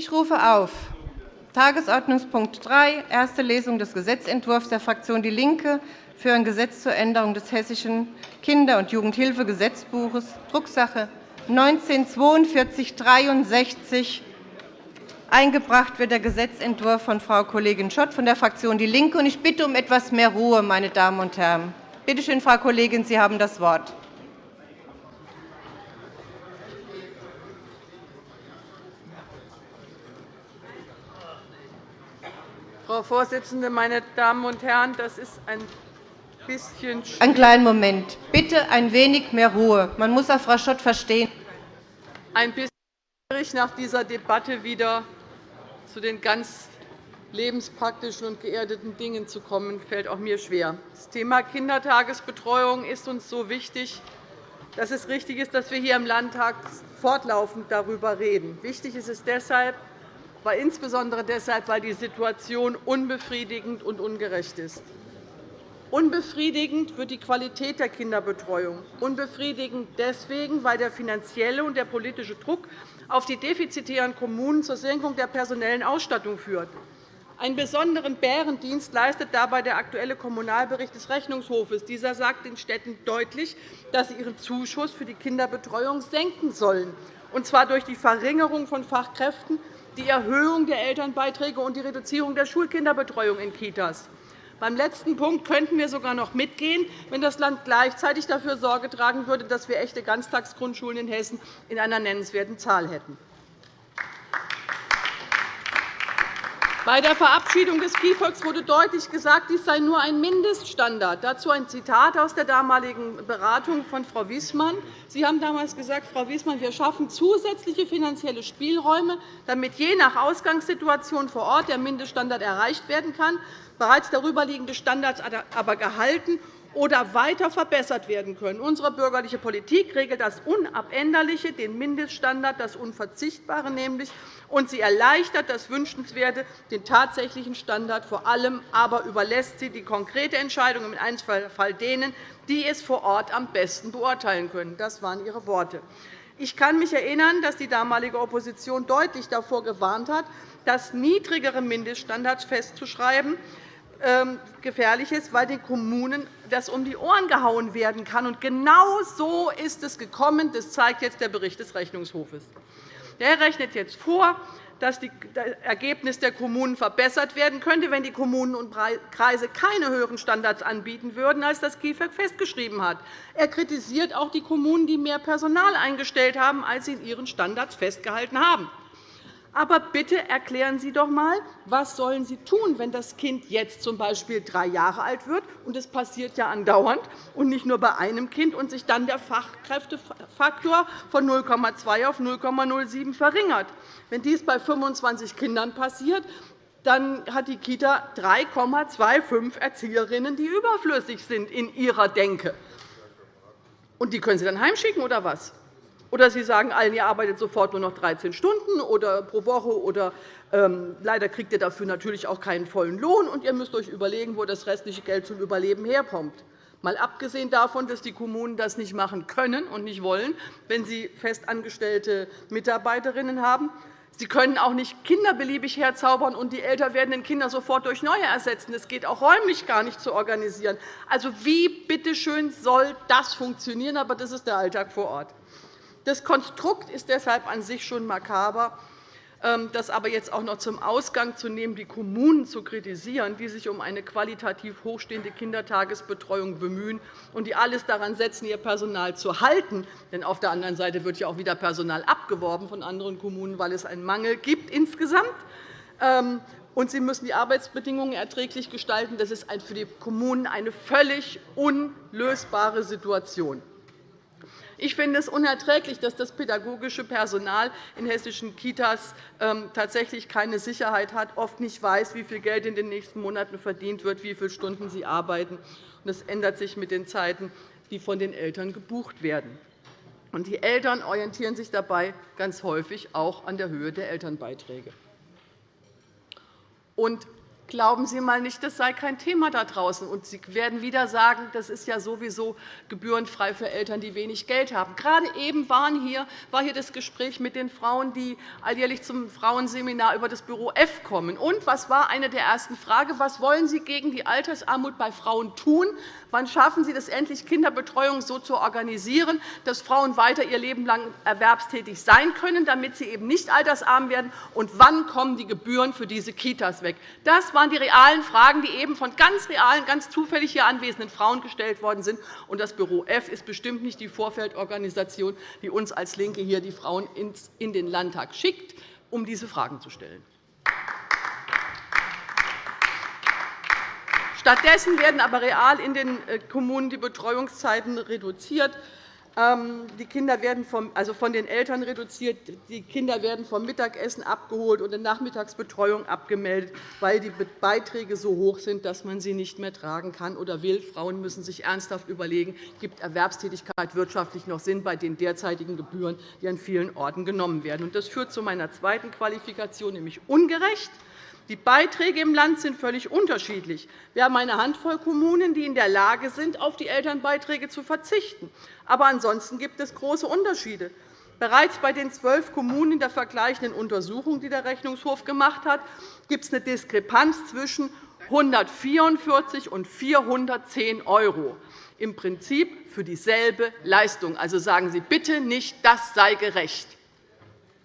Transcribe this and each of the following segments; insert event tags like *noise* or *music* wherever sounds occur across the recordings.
Ich rufe auf Tagesordnungspunkt 3, erste Lesung des Gesetzentwurfs der Fraktion DIE LINKE für ein Gesetz zur Änderung des Hessischen Kinder- und Jugendhilfegesetzbuches, Drucksache 19-4263. Eingebracht wird der Gesetzentwurf von Frau Kollegin Schott von der Fraktion DIE LINKE. Ich bitte um etwas mehr Ruhe, meine Damen und Herren. Bitte schön, Frau Kollegin, Sie haben das Wort. Frau Vorsitzende, meine Damen und Herren! Das ist ein bisschen Einen kleinen Moment. Bitte ein wenig mehr Ruhe. Man muss auch Frau Schott verstehen. Ein bisschen schwierig, nach dieser Debatte wieder zu den ganz lebenspraktischen und geerdeten Dingen zu kommen, fällt auch mir schwer. Das Thema Kindertagesbetreuung ist uns so wichtig, dass es richtig ist, dass wir hier im Landtag fortlaufend darüber reden. Wichtig ist es deshalb, aber insbesondere deshalb, weil die Situation unbefriedigend und ungerecht ist. Unbefriedigend wird die Qualität der Kinderbetreuung. Unbefriedigend deswegen, weil der finanzielle und der politische Druck auf die defizitären Kommunen zur Senkung der personellen Ausstattung führt. Einen besonderen Bärendienst leistet dabei der aktuelle Kommunalbericht des Rechnungshofes. Dieser sagt den Städten deutlich, dass sie ihren Zuschuss für die Kinderbetreuung senken sollen, und zwar durch die Verringerung von Fachkräften die Erhöhung der Elternbeiträge und die Reduzierung der Schulkinderbetreuung in Kitas. Beim letzten Punkt könnten wir sogar noch mitgehen, wenn das Land gleichzeitig dafür Sorge tragen würde, dass wir echte Ganztagsgrundschulen in Hessen in einer nennenswerten Zahl hätten. Bei der Verabschiedung des KIFOX wurde deutlich gesagt, dies sei nur ein Mindeststandard. Dazu ein Zitat aus der damaligen Beratung von Frau Wiesmann. Sie haben damals gesagt, Frau Wiesmann, wir schaffen zusätzliche finanzielle Spielräume, damit je nach Ausgangssituation vor Ort der Mindeststandard erreicht werden kann, bereits darüberliegende Standards aber gehalten oder weiter verbessert werden können. Unsere bürgerliche Politik regelt das Unabänderliche, den Mindeststandard, das Unverzichtbare nämlich, und sie erleichtert das Wünschenswerte, den tatsächlichen Standard vor allem, aber überlässt sie die konkrete Entscheidung im Einzelfall denen, die es vor Ort am besten beurteilen können. Das waren Ihre Worte. Ich kann mich erinnern, dass die damalige Opposition deutlich davor gewarnt hat, das niedrigere Mindeststandards festzuschreiben, ähm, gefährlich ist, weil den Kommunen das um die Ohren gehauen werden kann. genau so ist es gekommen. Das zeigt jetzt der Bericht des Rechnungshofes. Der rechnet jetzt vor, dass das Ergebnis der Kommunen verbessert werden könnte, wenn die Kommunen und Kreise keine höheren Standards anbieten würden, als das KIföG festgeschrieben hat. Er kritisiert auch die Kommunen, die mehr Personal eingestellt haben, als sie in ihren Standards festgehalten haben. Aber bitte erklären Sie doch einmal, was sollen Sie tun, wenn das Kind jetzt z.B. drei Jahre alt wird, und das passiert ja andauernd und nicht nur bei einem Kind, und sich dann der Fachkräftefaktor von 0,2 auf 0,07 verringert. Wenn dies bei 25 Kindern passiert, dann hat die Kita 3,25 Erzieherinnen, die überflüssig sind in ihrer Denke. Und die können Sie dann heimschicken, oder was? Oder Sie sagen allen, ihr arbeitet sofort nur noch 13 Stunden oder pro Woche, oder ähm, leider kriegt ihr dafür natürlich auch keinen vollen Lohn, und ihr müsst euch überlegen, wo das restliche Geld zum Überleben herkommt. Mal abgesehen davon, dass die Kommunen das nicht machen können und nicht wollen, wenn sie festangestellte Mitarbeiterinnen haben. Sie können auch nicht Kinder beliebig herzaubern und die älter werdenden Kinder sofort durch neue ersetzen. Das geht auch räumlich gar nicht zu organisieren. Also, wie bitteschön soll das funktionieren? Aber das ist der Alltag vor Ort. Das Konstrukt ist deshalb an sich schon makaber. Ähm, das aber jetzt auch noch zum Ausgang zu nehmen, die Kommunen zu kritisieren, die sich um eine qualitativ hochstehende Kindertagesbetreuung bemühen und die alles daran setzen, ihr Personal zu halten. Denn auf der anderen Seite wird ja auch wieder Personal abgeworben von anderen Kommunen, weil es einen Mangel gibt insgesamt. Ähm, und sie müssen die Arbeitsbedingungen erträglich gestalten. Das ist für die Kommunen eine völlig unlösbare Situation. Ich finde es unerträglich, dass das pädagogische Personal in hessischen Kitas ähm, tatsächlich keine Sicherheit hat, oft nicht weiß, wie viel Geld in den nächsten Monaten verdient wird, wie viele Stunden sie arbeiten. Das ändert sich mit den Zeiten, die von den Eltern gebucht werden. Die Eltern orientieren sich dabei ganz häufig auch an der Höhe der Elternbeiträge. Glauben Sie mal nicht, das sei kein Thema da draußen. Und Sie werden wieder sagen, das ist ja sowieso gebührenfrei für Eltern, die wenig Geld haben. Gerade eben waren hier, war hier das Gespräch mit den Frauen, die alljährlich zum Frauenseminar über das Büro F kommen. Und was war eine der ersten Fragen? Was wollen Sie gegen die Altersarmut bei Frauen tun? Wann schaffen Sie es endlich, Kinderbetreuung so zu organisieren, dass Frauen weiter ihr Leben lang erwerbstätig sein können, damit sie eben nicht altersarm werden? Und wann kommen die Gebühren für diese Kitas weg? Das waren die realen Fragen, die eben von ganz realen, ganz zufällig hier anwesenden Frauen gestellt worden sind. Und das Büro F ist bestimmt nicht die Vorfeldorganisation, die uns als LINKE hier die Frauen in den Landtag schickt, um diese Fragen zu stellen. Stattdessen werden aber real in den äh, Kommunen die Betreuungszeiten reduziert. Ähm, die Kinder werden vom, also von den Eltern reduziert. Die Kinder werden vom Mittagessen abgeholt und in Nachmittagsbetreuung abgemeldet, weil die Beiträge so hoch sind, dass man sie nicht mehr tragen kann oder will. Frauen müssen sich ernsthaft überlegen, gibt Erwerbstätigkeit wirtschaftlich noch Sinn bei den derzeitigen Gebühren, die an vielen Orten genommen werden. Das führt zu meiner zweiten Qualifikation, nämlich ungerecht. Die Beiträge im Land sind völlig unterschiedlich. Wir haben eine Handvoll Kommunen, die in der Lage sind, auf die Elternbeiträge zu verzichten. Aber ansonsten gibt es große Unterschiede. Bereits bei den zwölf Kommunen der vergleichenden Untersuchung, die der Rechnungshof gemacht hat, gibt es eine Diskrepanz zwischen 144 und 410 €, im Prinzip für dieselbe Leistung. Also sagen Sie bitte nicht, das sei gerecht.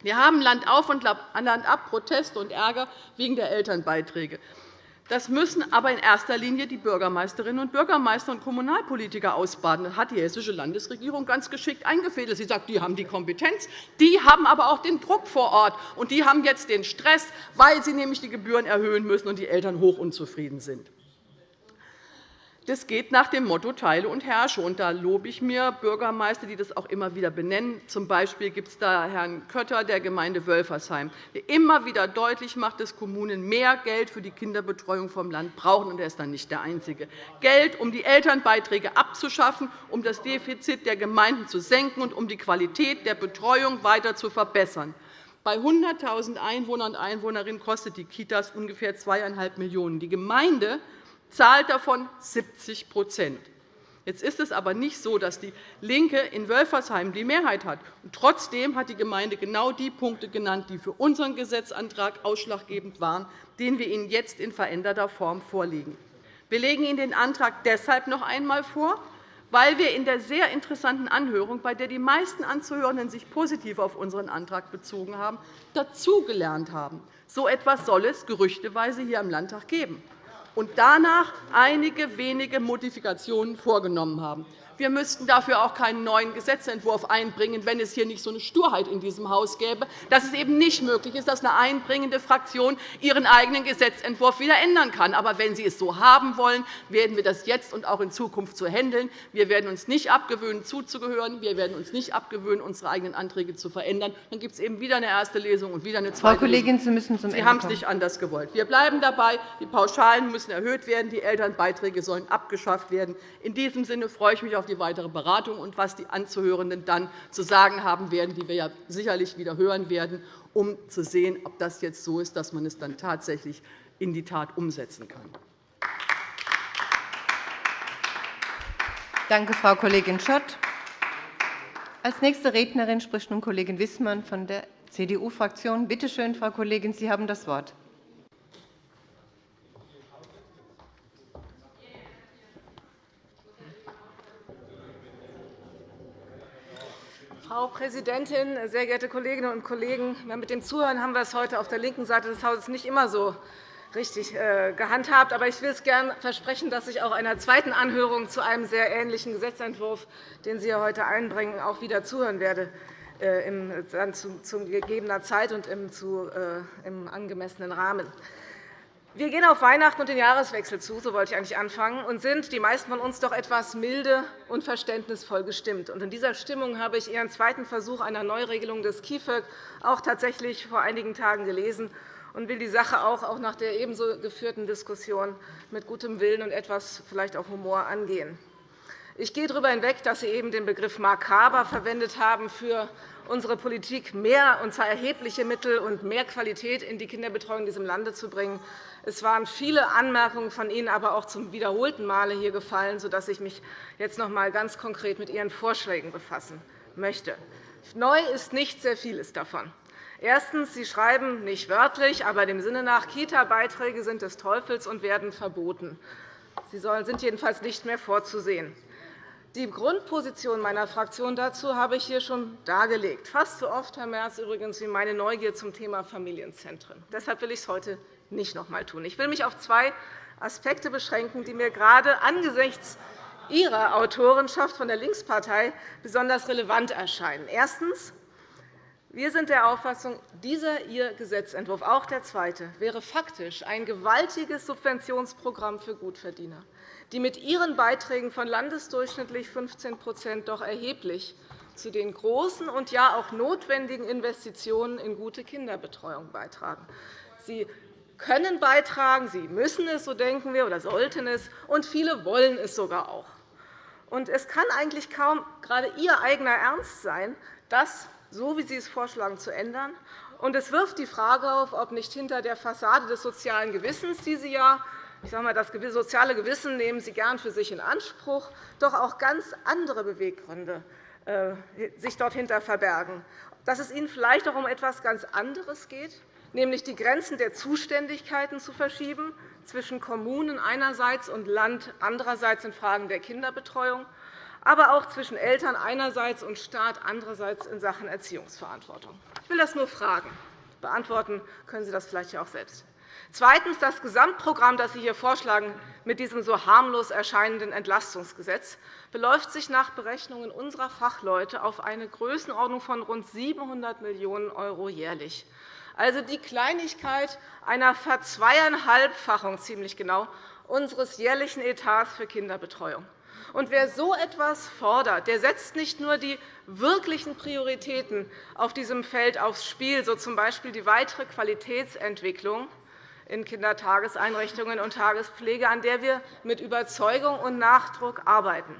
Wir haben Land auf und Land ab Proteste und Ärger wegen der Elternbeiträge. Das müssen aber in erster Linie die Bürgermeisterinnen und Bürgermeister und Kommunalpolitiker ausbaden. Das hat die Hessische Landesregierung ganz geschickt eingefädelt. Sie sagt, die haben die Kompetenz, die haben aber auch den Druck vor Ort, und die haben jetzt den Stress, weil sie nämlich die Gebühren erhöhen müssen und die Eltern hoch unzufrieden sind. Das geht nach dem Motto Teile und herrsche. Und da lobe ich mir Bürgermeister, die das auch immer wieder benennen. Zum Beispiel gibt es da Herrn Kötter der Gemeinde Wölfersheim, der immer wieder deutlich macht, dass Kommunen mehr Geld für die Kinderbetreuung vom Land brauchen. Und er ist dann nicht der Einzige. Geld, um die Elternbeiträge abzuschaffen, um das Defizit der Gemeinden zu senken und um die Qualität der Betreuung weiter zu verbessern. Bei 100.000 Einwohnern und Einwohnerinnen kostet die Kitas ungefähr 2,5 Millionen €. Die Gemeinde zahlt davon 70% Jetzt ist es aber nicht so, dass DIE LINKE in Wölfersheim die Mehrheit hat. Trotzdem hat die Gemeinde genau die Punkte genannt, die für unseren Gesetzantrag ausschlaggebend waren, den wir Ihnen jetzt in veränderter Form vorlegen. Wir legen Ihnen den Antrag deshalb noch einmal vor, weil wir in der sehr interessanten Anhörung, bei der die meisten Anzuhörenden sich positiv auf unseren Antrag bezogen haben, dazugelernt haben. So etwas soll es gerüchteweise hier im Landtag geben und danach einige wenige Modifikationen vorgenommen haben. Wir müssten dafür auch keinen neuen Gesetzentwurf einbringen, wenn es hier nicht so eine Sturheit in diesem Haus gäbe, dass es eben nicht möglich ist, dass eine einbringende Fraktion ihren eigenen Gesetzentwurf wieder ändern kann. Aber wenn Sie es so haben wollen, werden wir das jetzt und auch in Zukunft so handeln. Wir werden uns nicht abgewöhnen, zuzugehören. Wir werden uns nicht abgewöhnen, unsere eigenen Anträge zu verändern. Dann gibt es eben wieder eine erste Lesung und wieder eine zweite Frau Kollegin, Sie müssen zum Sie haben es nicht anders gewollt. Wir bleiben dabei. Die Pauschalen müssen erhöht werden. Die Elternbeiträge sollen abgeschafft werden. In diesem Sinne freue ich mich auf die weitere Beratung und was die Anzuhörenden dann zu sagen haben werden, die wir ja sicherlich wieder hören werden, um zu sehen, ob das jetzt so ist, dass man es dann tatsächlich in die Tat umsetzen kann. Danke, Frau Kollegin Schott. Als nächste Rednerin spricht nun Kollegin Wissmann von der CDU-Fraktion. Bitte schön, Frau Kollegin, Sie haben das Wort. Frau Präsidentin, sehr geehrte Kolleginnen und Kollegen! Mit dem Zuhören haben wir es heute auf der linken Seite des Hauses nicht immer so richtig äh, gehandhabt. Aber ich will es gern versprechen, dass ich auch einer zweiten Anhörung zu einem sehr ähnlichen Gesetzentwurf, den Sie heute einbringen, auch wieder zuhören werde äh, zu gegebener Zeit und im äh, angemessenen Rahmen. Wir gehen auf Weihnachten und den Jahreswechsel zu, so wollte ich eigentlich anfangen, und sind, die meisten von uns, doch etwas milde und verständnisvoll gestimmt. In dieser Stimmung habe ich Ihren zweiten Versuch einer Neuregelung des KIföG auch tatsächlich vor einigen Tagen gelesen und will die Sache auch nach der ebenso geführten Diskussion mit gutem Willen und etwas vielleicht auch Humor angehen. Ich gehe darüber hinweg, dass Sie eben den Begriff makaber verwendet haben für unsere Politik mehr, und zwar erhebliche Mittel und mehr Qualität in die Kinderbetreuung in diesem Lande zu bringen. Es waren viele Anmerkungen von Ihnen aber auch zum wiederholten Male hier gefallen, sodass ich mich jetzt noch einmal ganz konkret mit Ihren Vorschlägen befassen möchte. Neu ist nicht sehr vieles davon. Erstens. Sie schreiben nicht wörtlich, aber dem Sinne nach, Kita-Beiträge sind des Teufels und werden verboten. Sie sind jedenfalls nicht mehr vorzusehen. Die Grundposition meiner Fraktion dazu habe ich hier schon dargelegt. Fast so oft, Herr Merz, übrigens wie meine Neugier zum Thema Familienzentren. Deshalb will ich es heute nicht noch einmal tun. Ich will mich auf zwei Aspekte beschränken, die mir gerade angesichts Ihrer Autorenschaft von der Linkspartei besonders relevant erscheinen. Erstens. Wir sind der Auffassung, dieser Ihr Gesetzentwurf, auch der zweite, wäre faktisch ein gewaltiges Subventionsprogramm für Gutverdiener, die mit ihren Beiträgen von landesdurchschnittlich 15% doch erheblich zu den großen und ja auch notwendigen Investitionen in gute Kinderbetreuung beitragen. Sie können beitragen, sie müssen es, so denken wir, oder sollten es, und viele wollen es sogar auch. Und es kann eigentlich kaum gerade Ihr eigener Ernst sein, das, so wie Sie es vorschlagen, zu ändern. Und es wirft die Frage auf, ob nicht hinter der Fassade des sozialen Gewissens, die Sie ja ich sage mal, das soziale Gewissen nehmen Sie gern für sich in Anspruch, doch auch ganz andere Beweggründe äh, sich dahinter verbergen. Dass es Ihnen vielleicht auch um etwas ganz anderes geht, nämlich die Grenzen der Zuständigkeiten zu verschieben zwischen Kommunen einerseits und Land andererseits in Fragen der Kinderbetreuung, aber auch zwischen Eltern einerseits und Staat andererseits in Sachen Erziehungsverantwortung. Ich will das nur fragen. Beantworten können Sie das vielleicht auch selbst. Zweitens. Das Gesamtprogramm, das Sie hier vorschlagen, mit diesem so harmlos erscheinenden Entlastungsgesetz, beläuft sich nach Berechnungen unserer Fachleute auf eine Größenordnung von rund 700 Millionen € jährlich also die Kleinigkeit einer Verzweieinhalbfachung ziemlich genau unseres jährlichen Etats für Kinderbetreuung. Und wer so etwas fordert, der setzt nicht nur die wirklichen Prioritäten auf diesem Feld aufs Spiel, so z. B. die weitere Qualitätsentwicklung in Kindertageseinrichtungen und Tagespflege, an der wir mit Überzeugung und Nachdruck arbeiten.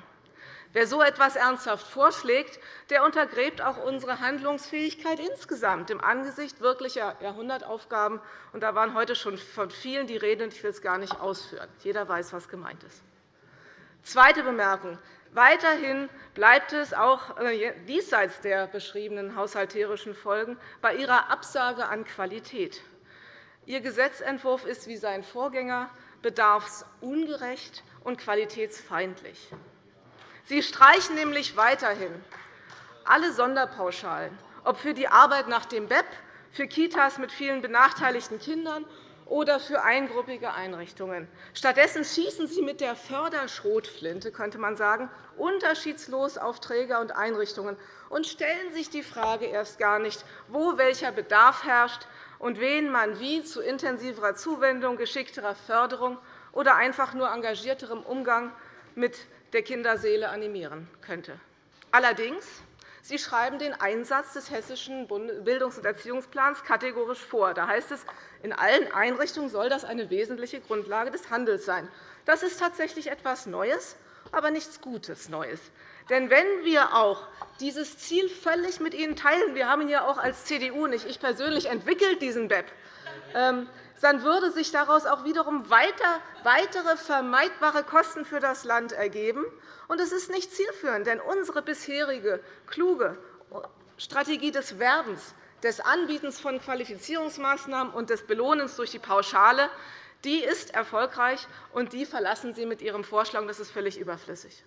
Wer so etwas ernsthaft vorschlägt, der untergräbt auch unsere Handlungsfähigkeit insgesamt im Angesicht wirklicher Jahrhundertaufgaben. Da waren heute schon von vielen die Rede, und ich will es gar nicht ausführen. Jeder weiß, was gemeint ist. Zweite Bemerkung. Weiterhin bleibt es auch äh, diesseits der beschriebenen haushalterischen Folgen bei Ihrer Absage an Qualität. Ihr Gesetzentwurf ist wie sein Vorgänger bedarfsungerecht und qualitätsfeindlich. Sie streichen nämlich weiterhin alle Sonderpauschalen, ob für die Arbeit nach dem BEP, für Kitas mit vielen benachteiligten Kindern oder für eingruppige Einrichtungen. Stattdessen schießen Sie mit der Förderschrotflinte, könnte man sagen, unterschiedslos auf Träger und Einrichtungen und stellen sich die Frage erst gar nicht, wo welcher Bedarf herrscht und wen man wie zu intensiverer Zuwendung, geschickterer Förderung oder einfach nur engagierterem Umgang mit der Kinderseele animieren könnte. Allerdings Sie schreiben den Einsatz des Hessischen Bildungs- und Erziehungsplans kategorisch vor. Da heißt es, in allen Einrichtungen soll das eine wesentliche Grundlage des Handels sein. Das ist tatsächlich etwas Neues, aber nichts Gutes Neues. Denn wenn wir auch dieses Ziel völlig mit Ihnen teilen, wir haben ihn ja auch als CDU, nicht ich persönlich, entwickelt, diesen BEP, dann würde sich daraus auch wiederum weitere vermeidbare Kosten für das Land ergeben. Es ist nicht zielführend, denn unsere bisherige kluge Strategie des Werbens, des Anbietens von Qualifizierungsmaßnahmen und des Belohnens durch die Pauschale die ist erfolgreich, und die verlassen Sie mit Ihrem Vorschlag. Das ist völlig überflüssig.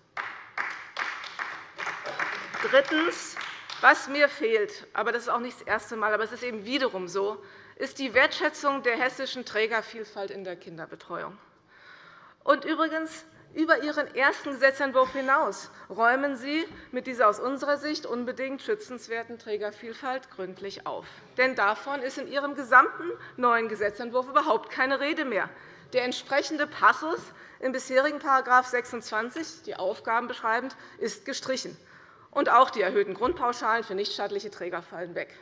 Drittens. Was mir fehlt, aber das ist auch nicht das erste Mal, aber es ist eben wiederum so, ist die Wertschätzung der hessischen Trägervielfalt in der Kinderbetreuung. Und übrigens, über Ihren ersten Gesetzentwurf hinaus räumen Sie mit dieser aus unserer Sicht unbedingt schützenswerten Trägervielfalt gründlich auf. Denn davon ist in Ihrem gesamten neuen Gesetzentwurf überhaupt keine Rede mehr. Der entsprechende Passus im bisherigen § 26, die Aufgaben beschreibend, ist gestrichen. Und auch die erhöhten Grundpauschalen für nichtstaatliche Träger fallen weg.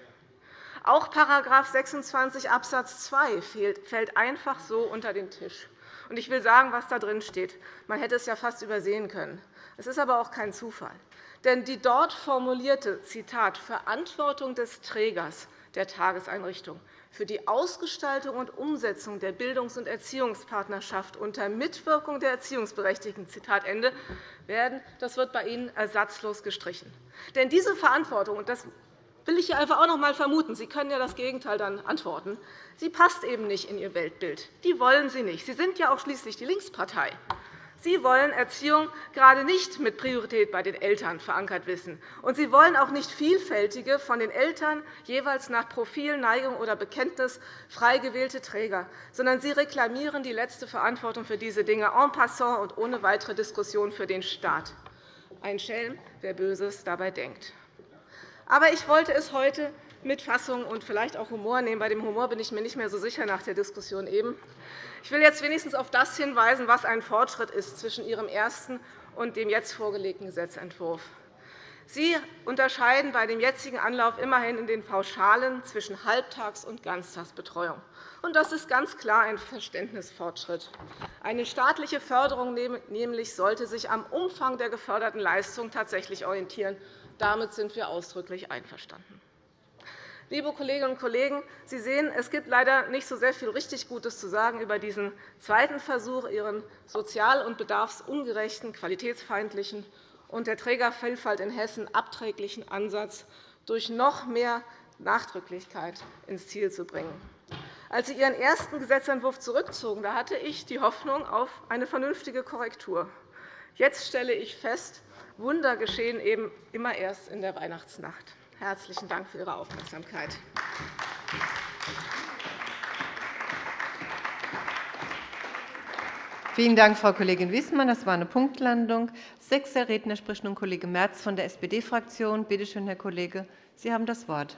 Auch § 26 Abs. 2 fällt einfach so unter den Tisch. Ich will sagen, was da drin steht. Man hätte es ja fast übersehen können. Es ist aber auch kein Zufall. Denn die dort formulierte Zitat, Verantwortung des Trägers der Tageseinrichtung für die Ausgestaltung und Umsetzung der Bildungs- und Erziehungspartnerschaft unter Mitwirkung der Erziehungsberechtigten Zitat Ende, werden, das wird bei Ihnen ersatzlos gestrichen. Denn diese Verantwortung, und das will ich hier einfach auch noch einmal vermuten, Sie können ja das Gegenteil dann antworten, sie passt eben nicht in Ihr Weltbild. Die wollen Sie nicht. Sie sind ja auch schließlich die Linkspartei. Sie wollen Erziehung gerade nicht mit Priorität bei den Eltern verankert wissen. Und Sie wollen auch nicht vielfältige, von den Eltern jeweils nach Profil, Neigung oder Bekenntnis frei gewählte Träger, sondern Sie reklamieren die letzte Verantwortung für diese Dinge en passant und ohne weitere Diskussion für den Staat. Ein Schelm, wer Böses dabei denkt. Aber ich wollte es heute mit Fassung und vielleicht auch Humor nehmen. Bei dem Humor bin ich mir nicht mehr so sicher nach der Diskussion eben. Ich will jetzt wenigstens auf das hinweisen, was ein Fortschritt ist zwischen Ihrem ersten und dem jetzt vorgelegten Gesetzentwurf. Sie unterscheiden bei dem jetzigen Anlauf immerhin in den Pauschalen zwischen Halbtags- und Ganztagsbetreuung. Das ist ganz klar ein Verständnisfortschritt. Eine staatliche Förderung nämlich sollte sich am Umfang der geförderten Leistung tatsächlich orientieren. Damit sind wir ausdrücklich einverstanden. Liebe Kolleginnen und Kollegen, Sie sehen, es gibt leider nicht so sehr viel richtig Gutes zu sagen über diesen zweiten Versuch, Ihren sozial- und bedarfsungerechten, qualitätsfeindlichen und der Trägervielfalt in Hessen abträglichen Ansatz durch noch mehr Nachdrücklichkeit ins Ziel zu bringen. Als Sie Ihren ersten Gesetzentwurf zurückzogen, da hatte ich die Hoffnung auf eine vernünftige Korrektur. Jetzt stelle ich fest, Wunder geschehen eben immer erst in der Weihnachtsnacht. Herzlichen Dank für Ihre Aufmerksamkeit. Vielen Dank, Frau Kollegin Wiesmann. Das war eine Punktlandung. Sechster Redner spricht nun Kollege Merz von der SPD-Fraktion. Bitte schön, Herr Kollege, Sie haben das Wort.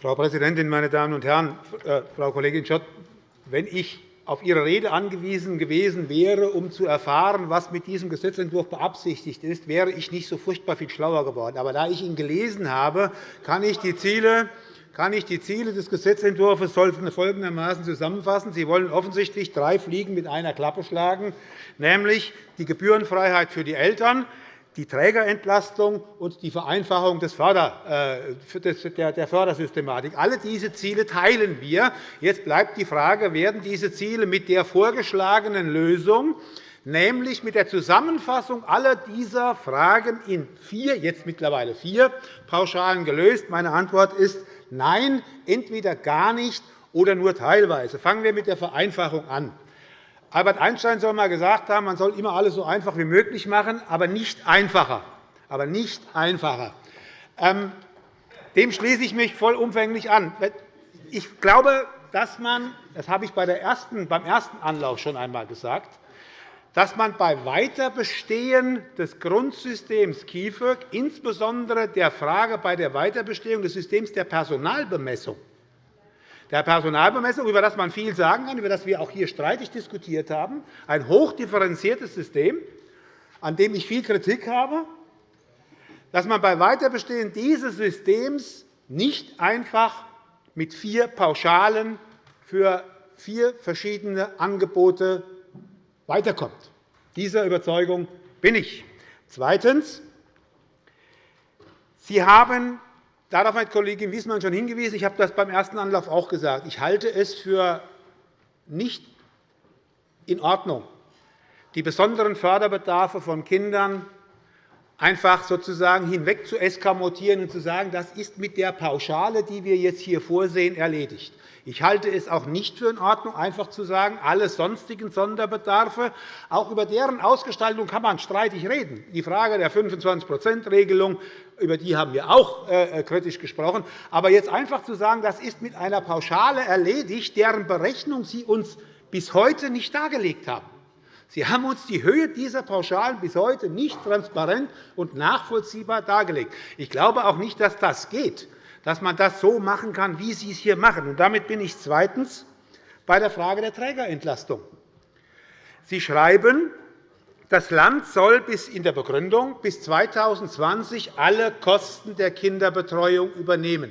Frau Präsidentin, meine Damen und Herren! Äh, Frau Kollegin Schott, wenn ich auf Ihre Rede angewiesen gewesen wäre, um zu erfahren, was mit diesem Gesetzentwurf beabsichtigt ist, wäre ich nicht so furchtbar viel schlauer geworden. Aber da ich ihn gelesen habe, kann ich die Ziele kann ich die Ziele des Gesetzentwurfs folgendermaßen zusammenfassen. Sie wollen offensichtlich drei Fliegen mit einer Klappe schlagen, nämlich die Gebührenfreiheit für die Eltern, die Trägerentlastung und die Vereinfachung äh, der Fördersystematik. Alle diese Ziele teilen wir. Jetzt bleibt die Frage, werden diese Ziele mit der vorgeschlagenen Lösung nämlich mit der Zusammenfassung aller dieser Fragen in vier, jetzt mittlerweile vier Pauschalen gelöst. Meine Antwort ist Nein, entweder gar nicht oder nur teilweise. Fangen wir mit der Vereinfachung an. Albert Einstein soll einmal gesagt haben, man soll immer alles so einfach wie möglich machen, aber nicht einfacher. Aber nicht einfacher. Ähm, dem schließe ich mich vollumfänglich an. Ich glaube, dass man, das habe ich beim ersten Anlauf schon einmal gesagt, dass man bei Weiterbestehen des Grundsystems KIföG, insbesondere der Frage bei der Weiterbestehung des Systems der Personalbemessung, der Personalbemessung, über das man viel sagen kann, über das wir auch hier streitig diskutiert haben, ein hochdifferenziertes System, an dem ich viel Kritik habe, dass man bei Weiterbestehen dieses Systems nicht einfach mit vier Pauschalen für vier verschiedene Angebote weiterkommt. Dieser Überzeugung bin ich. Zweitens. Sie haben Darauf hat Kollegin Wiesmann schon hingewiesen. Ich habe das beim ersten Anlauf auch gesagt. Ich halte es für nicht in Ordnung, die besonderen Förderbedarfe von Kindern einfach sozusagen hinweg zu eskamotieren und zu sagen, das ist mit der Pauschale, die wir jetzt hier vorsehen, erledigt. Ich halte es auch nicht für in Ordnung, einfach zu sagen, alle sonstigen Sonderbedarfe, auch über deren Ausgestaltung kann man streitig reden. Die Frage der 25-%-Regelung, über die haben wir auch äh, kritisch gesprochen. Aber jetzt einfach zu sagen, das ist mit einer Pauschale erledigt, deren Berechnung Sie uns bis heute nicht dargelegt haben. Sie haben uns die Höhe dieser Pauschalen bis heute nicht transparent und nachvollziehbar dargelegt. Ich glaube auch nicht, dass das geht, dass man das so machen kann, wie Sie es hier machen. Und damit bin ich zweitens bei der Frage der Trägerentlastung. Sie schreiben, das Land soll bis in der Begründung bis 2020 alle Kosten der Kinderbetreuung übernehmen.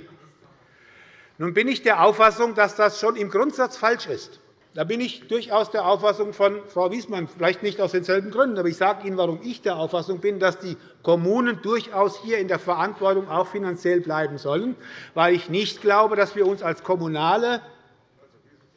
Nun bin ich der Auffassung, dass das schon im Grundsatz falsch ist. Da bin ich durchaus der Auffassung von Frau Wiesmann, vielleicht nicht aus denselben Gründen. Aber ich sage Ihnen, warum ich der Auffassung bin, dass die Kommunen durchaus hier in der Verantwortung auch finanziell bleiben sollen, weil ich nicht glaube, dass wir uns als kommunale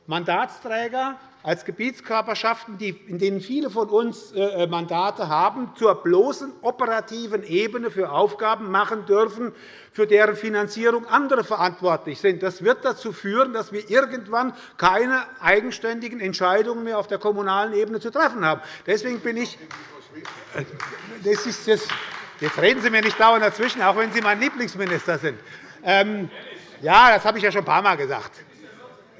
Mandatsträger als Gebietskörperschaften, in denen viele von uns äh, äh, Mandate haben, zur bloßen operativen Ebene für Aufgaben machen dürfen, für deren Finanzierung andere verantwortlich sind. Das wird dazu führen, dass wir irgendwann keine eigenständigen Entscheidungen mehr auf der kommunalen Ebene zu treffen haben. Deswegen bin ich äh, das ist das Jetzt reden Sie mir nicht dauernd dazwischen, auch wenn Sie mein Lieblingsminister sind. Ähm, ja, das habe ich ja schon ein paar Mal gesagt.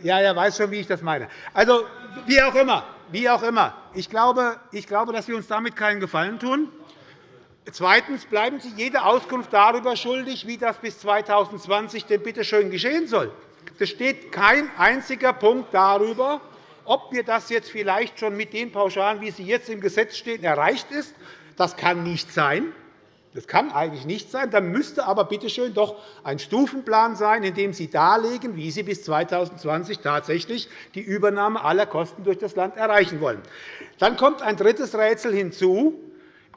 Ja, er weiß schon, wie ich das meine. Also, wie auch immer, wie auch immer. Ich glaube, ich glaube, dass wir uns damit keinen Gefallen tun. Zweitens bleiben Sie jede Auskunft darüber schuldig, wie das bis 2020 denn bitte schön geschehen soll. Es steht kein einziger Punkt darüber, ob wir das jetzt vielleicht schon mit den Pauschalen, wie sie jetzt im Gesetz stehen, erreicht ist. Das kann nicht sein. Das kann eigentlich nicht sein. Dann müsste aber bitte schön doch ein Stufenplan sein, in dem Sie darlegen, wie Sie bis 2020 tatsächlich die Übernahme aller Kosten durch das Land erreichen wollen. Dann kommt ein drittes Rätsel hinzu.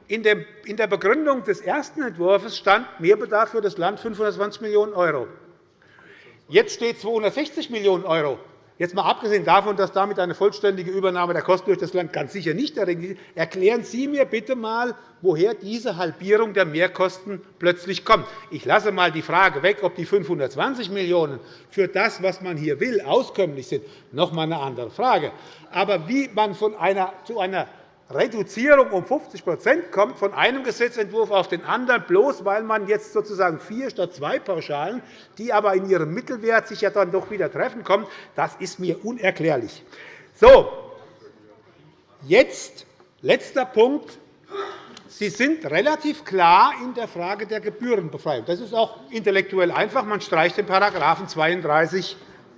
In der Begründung des ersten Entwurfs stand Mehrbedarf für das Land 520 Millionen €. Jetzt steht 260 Millionen €. Jetzt mal abgesehen davon, dass damit eine vollständige Übernahme der Kosten durch das Land ganz sicher nicht erringt erklären Sie mir bitte einmal, woher diese Halbierung der Mehrkosten plötzlich kommt. Ich lasse einmal die Frage weg, ob die 520 Millionen € für das, was man hier will, auskömmlich sind. Noch einmal eine andere Frage. Aber wie man von einer, zu einer Reduzierung um 50% kommt von einem Gesetzentwurf auf den anderen, bloß weil man jetzt sozusagen vier statt zwei Pauschalen, die aber in ihrem Mittelwert sich ja dann doch wieder treffen, kommt, das ist mir unerklärlich. So, jetzt letzter Punkt. Sie sind relativ klar in der Frage der Gebührenbefreiung. Das ist auch intellektuell einfach. Man streicht den §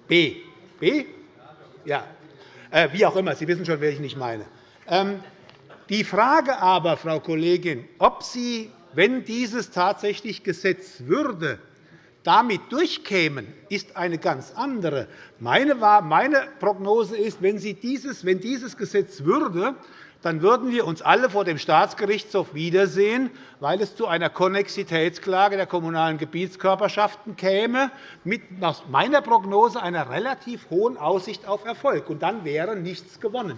32b. B? Ja. Äh, wie auch immer. Sie wissen schon, welchen ich meine. Die Frage aber, Frau Kollegin, ob Sie, wenn dieses tatsächlich Gesetz würde, damit durchkämen, ist eine ganz andere. Meine Prognose ist, wenn, dieses, wenn dieses Gesetz würde, dann würden wir uns alle vor dem Staatsgerichtshof wiedersehen, weil es zu einer Konnexitätsklage der Kommunalen Gebietskörperschaften käme, mit nach meiner Prognose einer relativ hohen Aussicht auf Erfolg. Und dann wäre nichts gewonnen,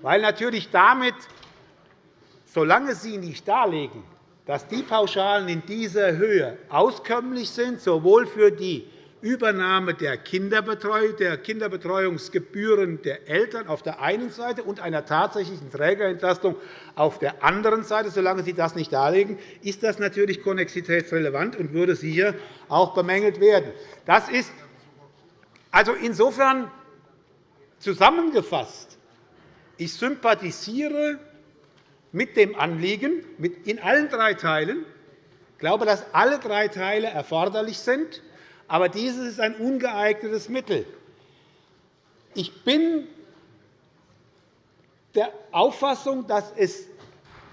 weil natürlich damit solange Sie nicht darlegen, dass die Pauschalen in dieser Höhe auskömmlich sind, sowohl für die Übernahme der, der Kinderbetreuungsgebühren der Eltern auf der einen Seite und einer tatsächlichen Trägerentlastung auf der anderen Seite, solange Sie das nicht darlegen, ist das natürlich konnexitätsrelevant und würde sicher auch bemängelt werden. Das ist also insofern zusammengefasst. Ich sympathisiere mit dem Anliegen in allen drei Teilen. Ich glaube, dass alle drei Teile erforderlich sind. Aber dieses ist ein ungeeignetes Mittel. Ich bin der Auffassung, dass es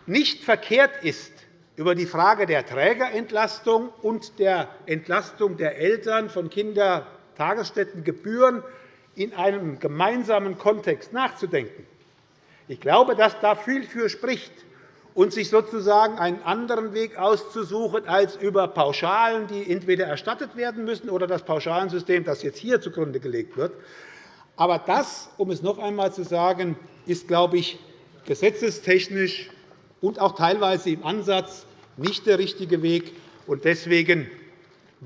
nicht verkehrt ist, über die Frage der Trägerentlastung und der Entlastung der Eltern von Kindertagesstättengebühren in einem gemeinsamen Kontext nachzudenken. Ich glaube, dass da viel für spricht, und sich sozusagen einen anderen Weg auszusuchen als über Pauschalen, die entweder erstattet werden müssen, oder das Pauschalensystem, das jetzt hier zugrunde gelegt wird. Aber das, um es noch einmal zu sagen, ist, glaube ich, gesetzestechnisch und auch teilweise im Ansatz nicht der richtige Weg. Deswegen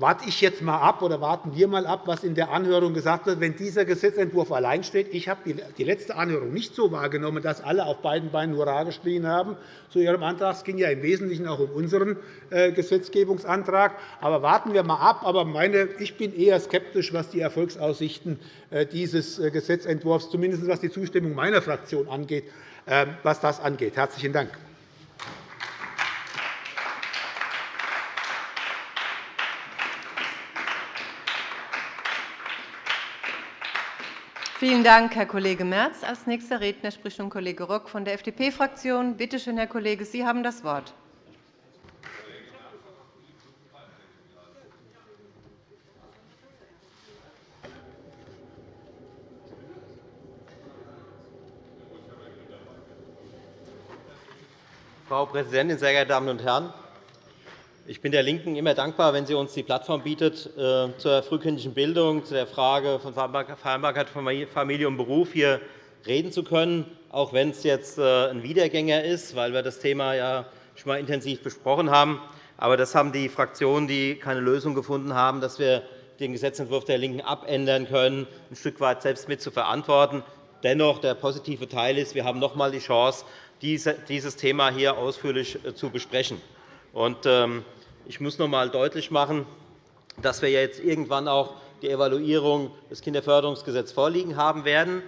warte ich jetzt einmal ab oder warten wir einmal ab, was in der Anhörung gesagt wird, wenn dieser Gesetzentwurf allein steht. Ich habe die letzte Anhörung nicht so wahrgenommen, dass alle auf beiden Beinen Hurra geschrien haben zu Ihrem Antrag. Es ging ja im Wesentlichen auch um unseren äh, Gesetzgebungsantrag. Aber warten wir einmal ab. Aber meine, ich bin eher skeptisch, was die Erfolgsaussichten äh, dieses äh, Gesetzentwurfs, zumindest was die Zustimmung meiner Fraktion angeht, was das angeht. Herzlichen Dank. Vielen Dank, Herr Kollege Merz. Als nächster Redner spricht nun Kollege Rock von der FDP-Fraktion. Bitte schön, Herr Kollege, Sie haben das Wort. Frau Präsidentin, sehr geehrte Damen und Herren! Ich bin der LINKEN immer dankbar, wenn sie uns die Plattform bietet, äh, zur frühkindlichen Bildung, zu der Frage von Vereinbarkeit von Familie und Beruf hier reden zu können, auch wenn es jetzt äh, ein Wiedergänger ist, weil wir das Thema ja schon einmal intensiv besprochen haben. Aber das haben die Fraktionen, die keine Lösung gefunden haben, dass wir den Gesetzentwurf der LINKEN abändern können, ein Stück weit selbst mit zu verantworten. Dennoch, der positive Teil ist, wir haben noch einmal die Chance, dieses Thema hier ausführlich äh, zu besprechen. Ähm, ich muss noch einmal deutlich machen, dass wir jetzt irgendwann auch die Evaluierung des Kinderförderungsgesetzes vorliegen haben werden.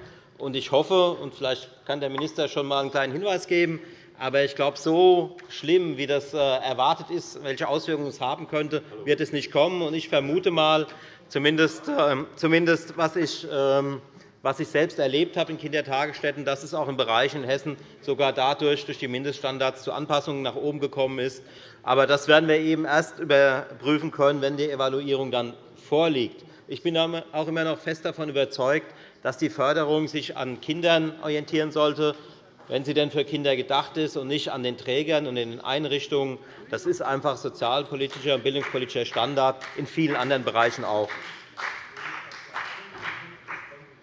Ich hoffe, und vielleicht kann der Minister schon einmal einen kleinen Hinweis geben, aber ich glaube, so schlimm, wie das äh, erwartet ist, welche Auswirkungen es haben könnte, wird es nicht kommen. Ich vermute einmal, zumindest, ähm, zumindest was ich ähm, was ich selbst erlebt habe in Kindertagesstätten, dass es auch in Bereichen in Hessen sogar dadurch durch die Mindeststandards zu Anpassungen nach oben gekommen ist. Aber das werden wir eben erst überprüfen können, wenn die Evaluierung dann vorliegt. Ich bin auch immer noch fest davon überzeugt, dass die Förderung sich an Kindern orientieren sollte, wenn sie denn für Kinder gedacht ist, und nicht an den Trägern und den Einrichtungen. Das ist einfach sozialpolitischer und bildungspolitischer Standard, in vielen anderen Bereichen auch.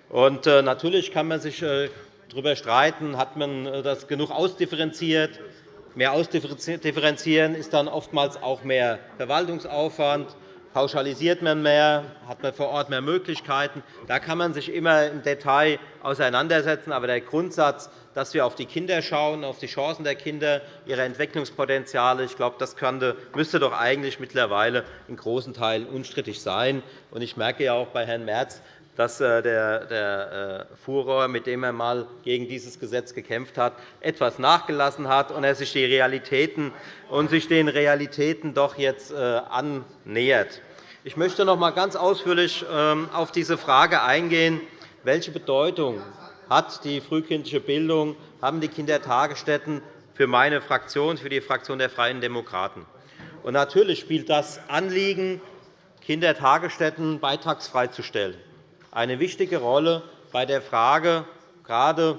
Und äh, natürlich kann man sich äh, darüber streiten, hat man äh, das genug ausdifferenziert. Mehr ausdifferenzieren ist dann oftmals auch mehr Verwaltungsaufwand. Pauschalisiert man mehr, hat man vor Ort mehr Möglichkeiten. Da kann man sich immer im Detail auseinandersetzen. Aber der Grundsatz, dass wir auf die Kinder schauen, auf die Chancen der Kinder, ihre Entwicklungspotenziale, ich glaube, das müsste doch eigentlich mittlerweile in großen Teilen unstrittig sein. Ich merke ja auch bei Herrn Merz, dass äh, der äh, Furor, mit dem er einmal gegen dieses Gesetz gekämpft hat, etwas nachgelassen hat und er sich, die Realitäten, und sich den Realitäten doch jetzt äh, annähert. Ich möchte noch einmal ganz ausführlich ähm, auf diese Frage eingehen, welche Bedeutung hat die frühkindliche Bildung, haben die Kindertagesstätten für meine Fraktion, für die Fraktion der Freien Demokraten. Und natürlich spielt das Anliegen, Kindertagesstätten beitragsfrei zu stellen eine wichtige Rolle bei der Frage gerade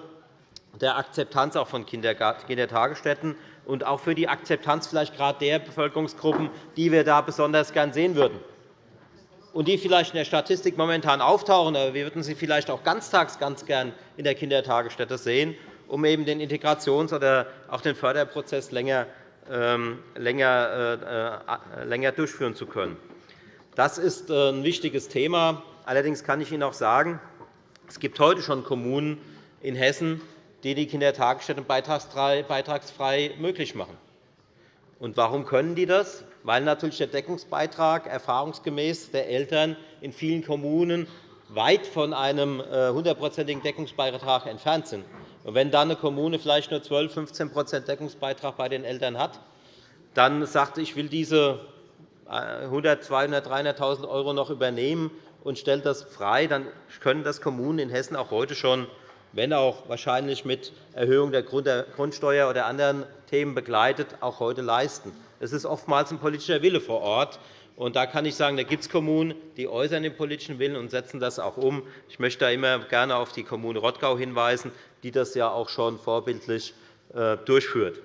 der Akzeptanz auch von Kindertagesstätten und auch für die Akzeptanz vielleicht gerade der Bevölkerungsgruppen, die wir da besonders gern sehen würden und die vielleicht in der Statistik momentan auftauchen, aber wir würden sie vielleicht auch ganztags ganz gern in der Kindertagesstätte sehen, um eben den Integrations- oder auch den Förderprozess länger, ähm, länger, äh, länger durchführen zu können. Das ist äh, ein wichtiges Thema. Allerdings kann ich Ihnen auch sagen, es gibt heute schon Kommunen in Hessen, die die Kindertagesstätten beitragsfrei möglich machen. Und warum können die das? Weil natürlich der Deckungsbeitrag erfahrungsgemäß der Eltern in vielen Kommunen weit von einem äh, hundertprozentigen Deckungsbeitrag entfernt sind. Und wenn dann eine Kommune vielleicht nur 12 15% Deckungsbeitrag bei den Eltern hat, dann sagt, ich will diese 100 200 300.000 € noch übernehmen, und stellt das frei, dann können das Kommunen in Hessen auch heute schon, wenn auch wahrscheinlich mit Erhöhung der Grundsteuer oder anderen Themen begleitet, auch heute leisten. Es ist oftmals ein politischer Wille vor Ort. Und da kann ich sagen, da gibt es Kommunen, die äußern den politischen Willen und setzen das auch um. Ich möchte da immer gerne auf die Kommune Rottgau hinweisen, die das ja auch schon vorbildlich äh, durchführt.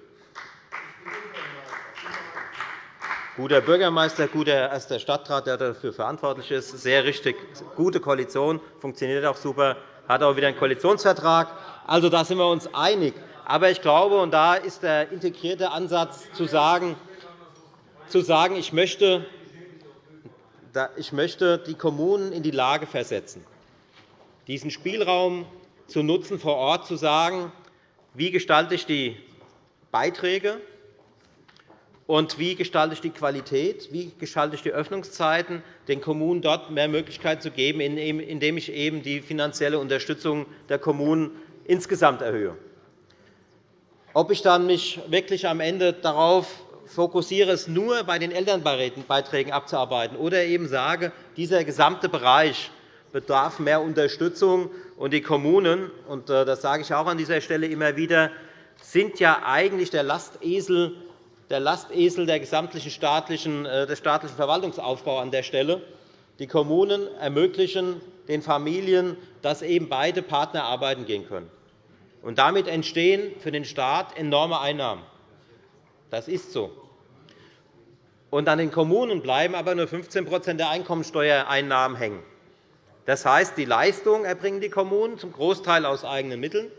Guter Bürgermeister, guter erster Stadtrat, der dafür verantwortlich ist. Sehr richtig, gute Koalition, funktioniert auch super, hat auch wieder einen Koalitionsvertrag. Also, da sind wir uns einig. Aber ich glaube, und da ist der integrierte Ansatz zu sagen, zu sagen ich, möchte, ich möchte die Kommunen in die Lage versetzen, diesen Spielraum zu nutzen, vor Ort zu sagen, wie gestalte ich die Beiträge, und wie gestalte ich die Qualität? Wie gestalte ich die Öffnungszeiten, den Kommunen dort mehr Möglichkeit zu geben, indem ich eben die finanzielle Unterstützung der Kommunen insgesamt erhöhe? Ob ich dann mich wirklich am Ende darauf fokussiere, es nur bei den Elternbeiträgen abzuarbeiten oder eben sage, dieser gesamte Bereich bedarf mehr Unterstützung. Und die Kommunen, und äh, das sage ich auch an dieser Stelle immer wieder, sind ja eigentlich der Lastesel der, Lastesel der gesamtlichen staatlichen, äh, des staatlichen Verwaltungsaufbaus an der Stelle. Die Kommunen ermöglichen den Familien, dass eben beide Partner arbeiten gehen können. Und damit entstehen für den Staat enorme Einnahmen. Das ist so. Und an den Kommunen bleiben aber nur 15% der Einkommensteuereinnahmen hängen. Das heißt, die Leistung erbringen die Kommunen zum Großteil aus eigenen Mitteln.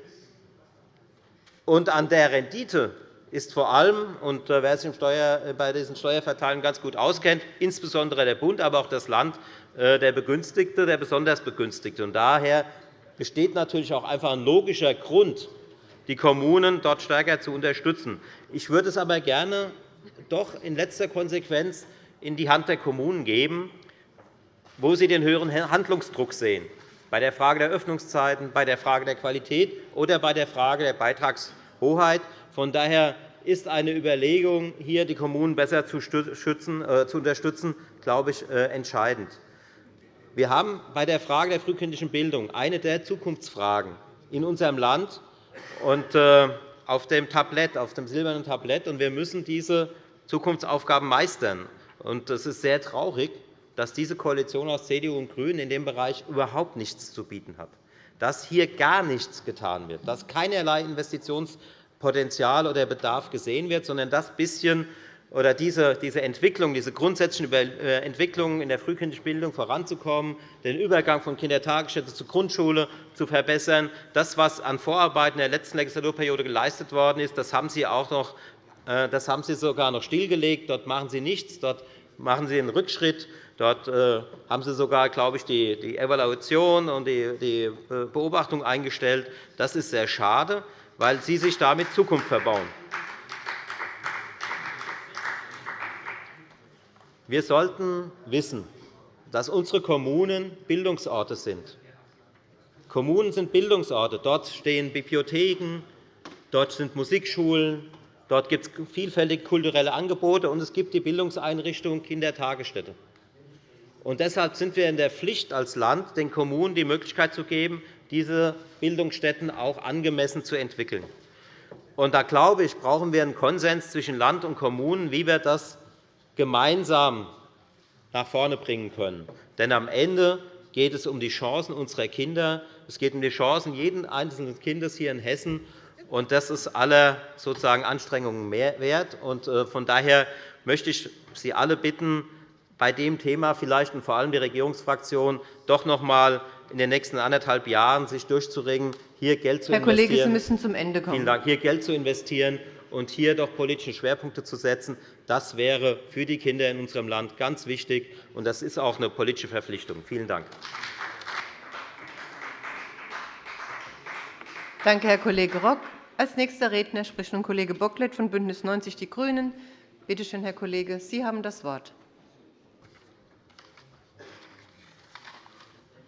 Und an der Rendite ist vor allem, und äh, wer sich äh, bei diesen Steuerverteilungen ganz gut auskennt, insbesondere der Bund, aber auch das Land, äh, der Begünstigte, der besonders Begünstigte. daher besteht natürlich auch einfach ein logischer Grund, die Kommunen dort stärker zu unterstützen. Ich würde es aber gerne doch in letzter Konsequenz in die Hand der Kommunen geben, wo sie den höheren Handlungsdruck sehen, bei der Frage der Öffnungszeiten, bei der Frage der Qualität oder bei der Frage der Beitragshoheit. Von daher ist eine Überlegung, hier die Kommunen besser zu, äh, unterstützen, glaube ich, äh, entscheidend. Wir haben bei der Frage der frühkindlichen Bildung eine der Zukunftsfragen in unserem Land und äh, auf dem Tablett, auf dem silbernen Tablett, und wir müssen diese Zukunftsaufgaben meistern. Es ist sehr traurig, dass diese Koalition aus CDU und GRÜNEN in dem Bereich überhaupt nichts zu bieten hat, dass hier gar nichts getan wird, dass keinerlei Investitionspotenzial oder Bedarf gesehen wird, sondern das bisschen oder diese, diese Entwicklung, diese grundsätzlichen äh, Entwicklungen in der frühkindlichen Bildung voranzukommen, den Übergang von Kindertagesstätte zur Grundschule zu verbessern. Das, was an Vorarbeiten in der letzten Legislaturperiode geleistet worden ist, das haben Sie, auch noch, äh, das haben Sie sogar noch stillgelegt. Dort machen Sie nichts. Dort machen Sie einen Rückschritt. Dort äh, haben Sie sogar, glaube ich, die Evaluation und die Beobachtung eingestellt. Das ist sehr schade, weil Sie sich damit Zukunft verbauen. Wir sollten wissen, dass unsere Kommunen Bildungsorte sind. Kommunen sind Bildungsorte. Dort stehen Bibliotheken, dort sind Musikschulen, dort gibt es vielfältige kulturelle Angebote, und es gibt die Bildungseinrichtung Kindertagesstätte. Und deshalb sind wir in der Pflicht als Land, den Kommunen die Möglichkeit zu geben, diese Bildungsstätten auch angemessen zu entwickeln. Und da glaube ich, brauchen wir einen Konsens zwischen Land und Kommunen, wie wir das gemeinsam nach vorne bringen können. Denn am Ende geht es um die Chancen unserer Kinder. Es geht um die Chancen jeden einzelnen Kindes hier in Hessen. Und das ist aller sozusagen Anstrengungen wert. Und äh, von daher möchte ich Sie alle bitten, bei dem Thema vielleicht und vor allem die Regierungsfraktion doch noch einmal in den nächsten anderthalb Jahren sich durchzuringen, hier Geld zu Herr investieren. Kollege, Sie müssen zum Ende kommen. Vielen Dank. Hier Geld zu investieren und hier doch politische Schwerpunkte zu setzen. Das wäre für die Kinder in unserem Land ganz wichtig, und das ist auch eine politische Verpflichtung. Vielen Dank. Danke, Herr Kollege Rock. Als nächster Redner spricht nun Kollege Bocklet von BÜNDNIS 90 die GRÜNEN. Bitte schön, Herr Kollege, Sie haben das Wort.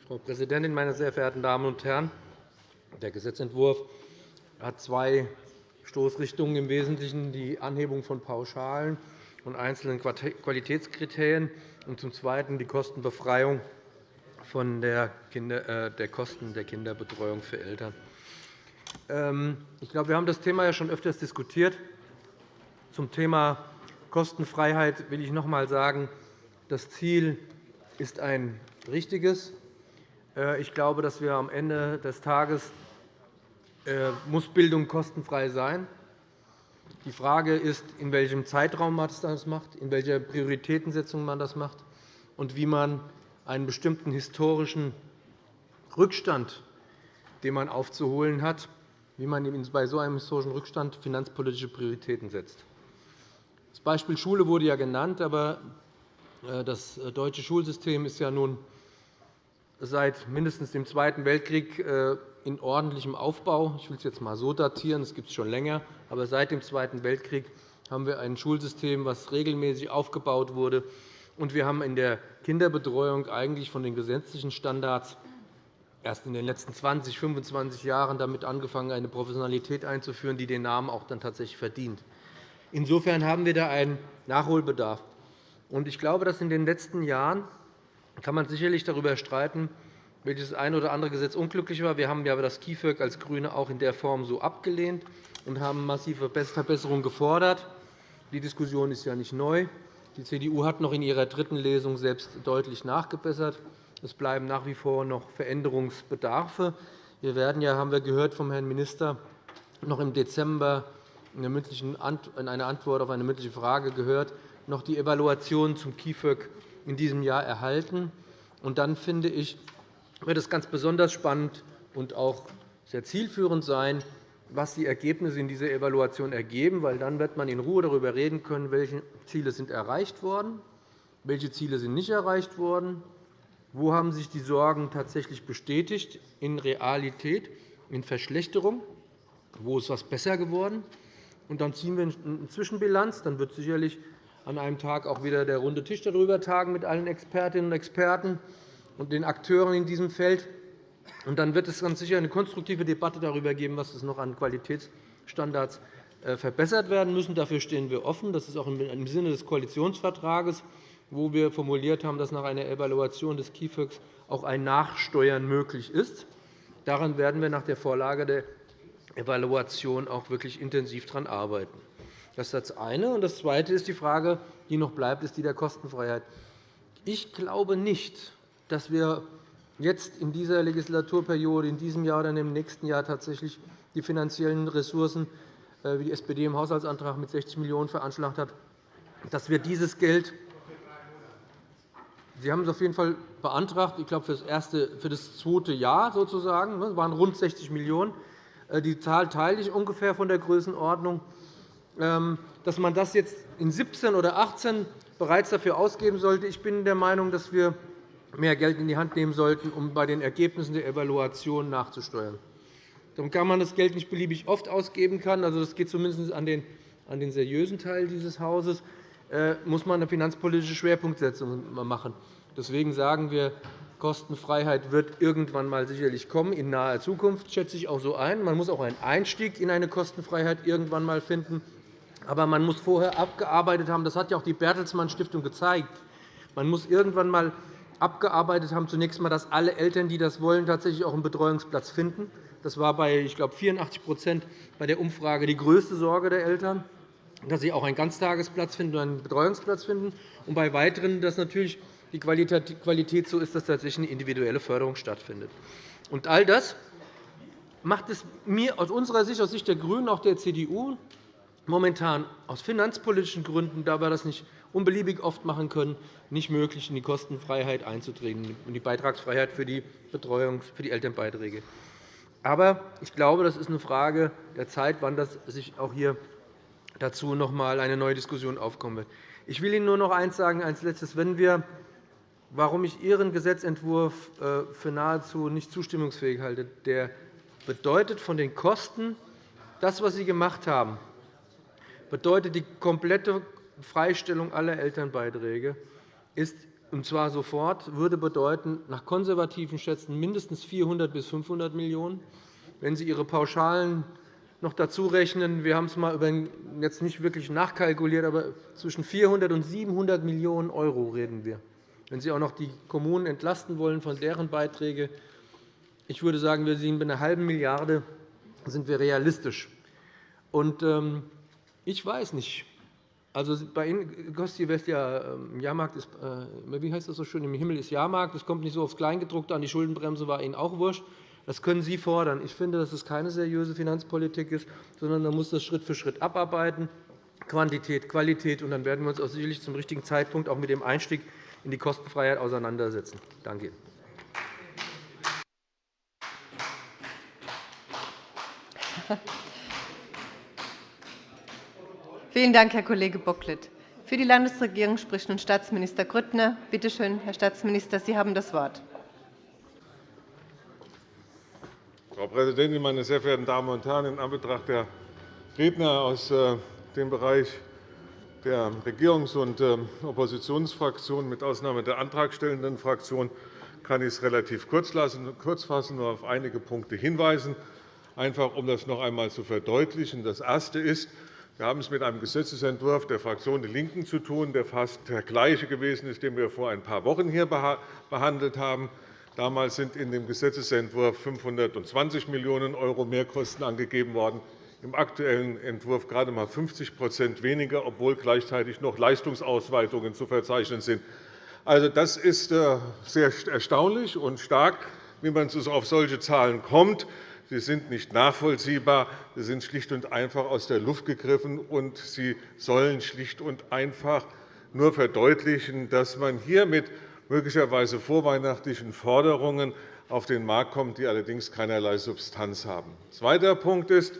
Frau Präsidentin, meine sehr verehrten Damen und Herren! Der Gesetzentwurf hat zwei Stoßrichtungen im Wesentlichen die Anhebung von Pauschalen und einzelnen Qualitätskriterien und zum Zweiten die Kostenbefreiung von der, äh, Kosten der Kinderbetreuung für Eltern. Ähm, ich glaube, wir haben das Thema ja schon öfters diskutiert. Zum Thema Kostenfreiheit will ich noch einmal sagen, das Ziel ist ein richtiges. Äh, ich glaube, dass wir am Ende des Tages äh, muss Bildung kostenfrei sein. Die Frage ist, in welchem Zeitraum man das macht, in welcher Prioritätensetzung man das macht und wie man einen bestimmten historischen Rückstand, den man aufzuholen hat, wie man bei so einem historischen Rückstand finanzpolitische Prioritäten setzt. Das Beispiel Schule wurde ja genannt, aber äh, das deutsche Schulsystem ist ja nun seit mindestens dem Zweiten Weltkrieg äh, in ordentlichem Aufbau. Ich will es jetzt einmal so datieren, das gibt es schon länger. Aber seit dem Zweiten Weltkrieg haben wir ein Schulsystem, das regelmäßig aufgebaut wurde. Und wir haben in der Kinderbetreuung eigentlich von den gesetzlichen Standards erst in den letzten 20, 25 Jahren damit angefangen, eine Professionalität einzuführen, die den Namen auch dann tatsächlich verdient. Insofern haben wir da einen Nachholbedarf. Ich glaube, dass in den letzten Jahren kann man sicherlich darüber streiten, welches ein oder andere Gesetz unglücklich war. Wir haben ja das KIföG als GRÜNE auch in der Form so abgelehnt und haben massive Verbesserungen gefordert. Die Diskussion ist ja nicht neu. Die CDU hat noch in ihrer dritten Lesung selbst deutlich nachgebessert. Es bleiben nach wie vor noch Veränderungsbedarfe. Wir werden ja, haben wir gehört vom Herrn Minister, noch im Dezember in einer Antwort auf eine mündliche Frage gehört, noch die Evaluation zum KIföG in diesem Jahr erhalten. Und dann finde ich, wird es ganz besonders spannend und auch sehr zielführend sein, was die Ergebnisse in dieser Evaluation ergeben, weil dann wird man in Ruhe darüber reden können, welche Ziele sind erreicht worden, welche Ziele sind nicht erreicht worden, wo haben sich die Sorgen tatsächlich bestätigt in Realität, in Verschlechterung, wo ist etwas besser geworden. Und dann ziehen wir eine Zwischenbilanz. Dann wird sicherlich an einem Tag auch wieder der runde Tisch darüber tagen mit allen Expertinnen und Experten und den Akteuren in diesem Feld. Und dann wird es ganz sicher eine konstruktive Debatte darüber geben, was es noch an Qualitätsstandards äh, verbessert werden müssen. Dafür stehen wir offen. Das ist auch im Sinne des Koalitionsvertrages, wo wir formuliert haben, dass nach einer Evaluation des KIföG auch ein Nachsteuern möglich ist. Daran werden wir nach der Vorlage der Evaluation auch wirklich intensiv daran arbeiten. Das ist das eine. das Zweite ist die Frage, die noch bleibt, ist die der Kostenfreiheit. Ich glaube nicht, dass wir jetzt in dieser Legislaturperiode, in diesem Jahr oder im nächsten Jahr tatsächlich die finanziellen Ressourcen, äh, wie die SPD im Haushaltsantrag mit 60 Millionen € veranschlagt hat, dass wir dieses Geld Sie haben es auf jeden Fall beantragt, ich glaube, für das, erste, für das zweite Jahr sozusagen. Das waren rund 60 Millionen €. Äh, die Zahl teile ich ungefähr von der Größenordnung. Ähm, dass man das jetzt in 17 oder 18 bereits dafür ausgeben sollte. Ich bin der Meinung, dass wir mehr Geld in die Hand nehmen sollten, um bei den Ergebnissen der Evaluation nachzusteuern. Darum kann man das Geld nicht beliebig oft ausgeben. Also, das geht zumindest an den, an den seriösen Teil dieses Hauses. Äh, muss man eine finanzpolitische Schwerpunktsetzung machen. Deswegen sagen wir, Kostenfreiheit wird irgendwann mal sicherlich kommen, in naher Zukunft, schätze ich auch so ein. Man muss auch einen Einstieg in eine Kostenfreiheit irgendwann mal finden. Aber man muss vorher abgearbeitet haben. Das hat ja auch die Bertelsmann Stiftung gezeigt. Man muss irgendwann einmal abgearbeitet haben, zunächst einmal, dass alle Eltern, die das wollen, tatsächlich auch einen Betreuungsplatz finden. Das war bei ich glaube, 84% bei der Umfrage die größte Sorge der Eltern, dass sie auch einen Ganztagesplatz finden und einen Betreuungsplatz finden. Und bei weiteren, dass natürlich die Qualität so ist, dass tatsächlich eine individuelle Förderung stattfindet. Und all das macht es mir aus unserer Sicht, aus Sicht der GRÜNEN, auch der CDU, momentan aus finanzpolitischen Gründen, da wir das nicht unbeliebig oft machen können, nicht möglich, in die Kostenfreiheit einzutreten und die Beitragsfreiheit für die Betreuung, für die Elternbeiträge. Aber ich glaube, das ist eine Frage der Zeit, wann das sich auch hier dazu noch einmal eine neue Diskussion aufkommen wird. Ich will Ihnen nur noch eines sagen als Letztes. Wenn wir, warum ich Ihren Gesetzentwurf äh, für nahezu nicht zustimmungsfähig halte, der bedeutet von den Kosten, das, was Sie gemacht haben, bedeutet die komplette Freistellung aller Elternbeiträge, ist, und zwar sofort, würde bedeuten, nach konservativen Schätzen mindestens 400 bis 500 Millionen €. Wenn Sie Ihre Pauschalen noch dazu rechnen, wir haben es mal jetzt nicht wirklich nachkalkuliert, aber zwischen 400 und 700 Millionen € reden wir. Wenn Sie auch noch die Kommunen entlasten wollen von deren Beiträgen, ich würde sagen, wir sind bei einer halben Milliarde sind wir realistisch. Und, ähm, ich weiß nicht. Also bei Ihnen, Gosti West, ja, ähm, Jahrmarkt ist, äh, wie heißt das so schön, im Himmel ist Jahrmarkt. Das kommt nicht so aufs Kleingedruckte an. Die Schuldenbremse war Ihnen auch wurscht. Das können Sie fordern. Ich finde, dass es keine seriöse Finanzpolitik ist, sondern man muss das Schritt für Schritt abarbeiten. Quantität, Qualität. Und dann werden wir uns auch sicherlich zum richtigen Zeitpunkt auch mit dem Einstieg in die Kostenfreiheit auseinandersetzen. Danke Ihnen. *laughs* Vielen Dank, Herr Kollege Bocklet. Für die Landesregierung spricht nun Staatsminister Grüttner. Bitte schön, Herr Staatsminister, Sie haben das Wort. Frau Präsidentin, meine sehr verehrten Damen und Herren! In Anbetracht der Redner aus äh, dem Bereich der Regierungs- und ähm, Oppositionsfraktionen, mit Ausnahme der antragstellenden Fraktion, kann ich es relativ kurz fassen, nur auf einige Punkte hinweisen, einfach um das noch einmal zu verdeutlichen. Das Erste ist, wir haben es mit einem Gesetzentwurf der Fraktion DIE LINKEN zu tun, der fast der gleiche gewesen ist, den wir vor ein paar Wochen hier behandelt haben. Damals sind in dem Gesetzentwurf 520 Millionen € Mehrkosten angegeben worden, im aktuellen Entwurf gerade einmal 50% weniger, obwohl gleichzeitig noch Leistungsausweitungen zu verzeichnen sind. Also, das ist äh, sehr erstaunlich und stark, wie man auf solche Zahlen kommt. Sie sind nicht nachvollziehbar. Sie sind schlicht und einfach aus der Luft gegriffen, und sie sollen schlicht und einfach nur verdeutlichen, dass man hier mit möglicherweise vorweihnachtlichen Forderungen auf den Markt kommt, die allerdings keinerlei Substanz haben. Zweiter Punkt ist,